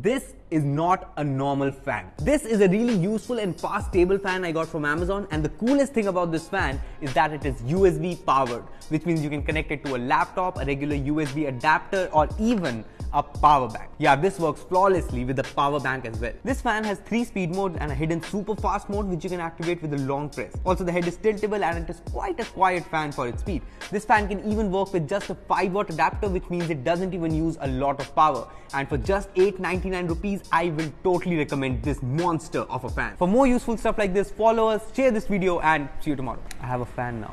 This is not a normal fan. This is a really useful and fast table fan I got from Amazon and the coolest thing about this fan is that it is USB powered which means you can connect it to a laptop, a regular USB adapter or even a power bank. Yeah, this works flawlessly with the power bank as well. This fan has three speed modes and a hidden super fast mode which you can activate with a long press. Also the head is tiltable and it is quite a quiet fan for its speed. This fan can even work with just a 5 watt adapter which means it doesn't even use a lot of power and for just 8.99 rupees I will totally recommend this monster of a fan. For more useful stuff like this follow us, share this video and see you tomorrow. I have a fan now.